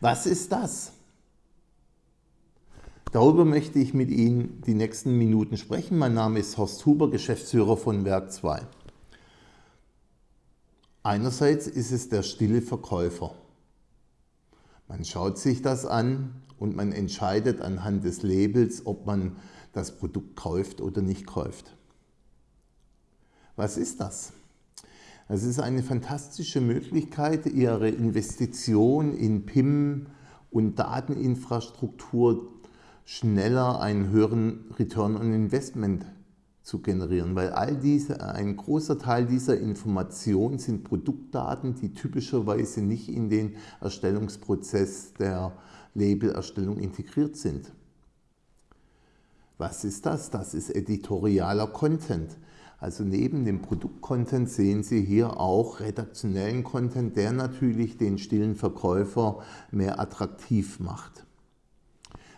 Was ist das? Darüber möchte ich mit Ihnen die nächsten Minuten sprechen. Mein Name ist Horst Huber, Geschäftsführer von Werk 2. Einerseits ist es der stille Verkäufer. Man schaut sich das an und man entscheidet anhand des Labels, ob man das Produkt kauft oder nicht kauft. Was ist das? Das ist eine fantastische Möglichkeit, Ihre Investition in PIM und Dateninfrastruktur schneller einen höheren Return on Investment zu generieren, weil all diese, ein großer Teil dieser Informationen sind Produktdaten, die typischerweise nicht in den Erstellungsprozess der Labelerstellung integriert sind. Was ist das? Das ist editorialer Content. Also neben dem Produktcontent sehen Sie hier auch redaktionellen Content, der natürlich den stillen Verkäufer mehr attraktiv macht.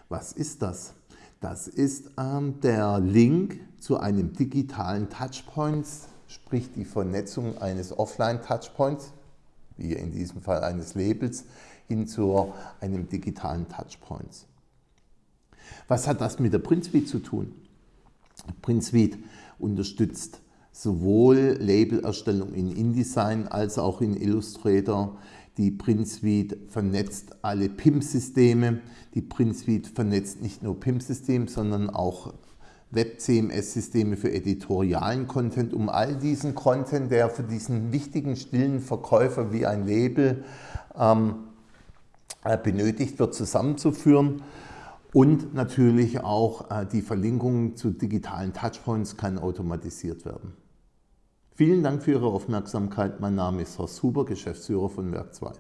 Was ist das? Das ist ähm, der Link zu einem digitalen Touchpoint, sprich die Vernetzung eines Offline-Touchpoints, wie in diesem Fall eines Labels, hin zu einem digitalen Touchpoint. Was hat das mit der PrintSuite zu tun? PrintSuite unterstützt sowohl Labelerstellung in InDesign als auch in Illustrator. Die PrintSuite vernetzt alle PIM-Systeme. Die PrintSuite vernetzt nicht nur PIM-Systeme, sondern auch Web-CMS-Systeme für editorialen Content, um all diesen Content, der für diesen wichtigen stillen Verkäufer wie ein Label ähm, äh, benötigt wird, zusammenzuführen. Und natürlich auch äh, die Verlinkung zu digitalen Touchpoints kann automatisiert werden. Vielen Dank für Ihre Aufmerksamkeit. Mein Name ist Horst Huber, Geschäftsführer von Werk 2.